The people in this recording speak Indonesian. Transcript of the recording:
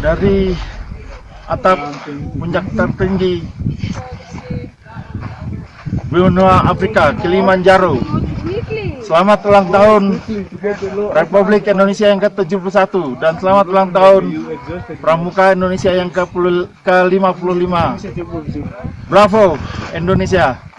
dari atap puncak tertinggi benua Afrika, Kilimanjaro. Selamat ulang tahun Republik Indonesia yang ke-71 dan selamat ulang tahun Pramuka Indonesia yang ke-55. Bravo Indonesia.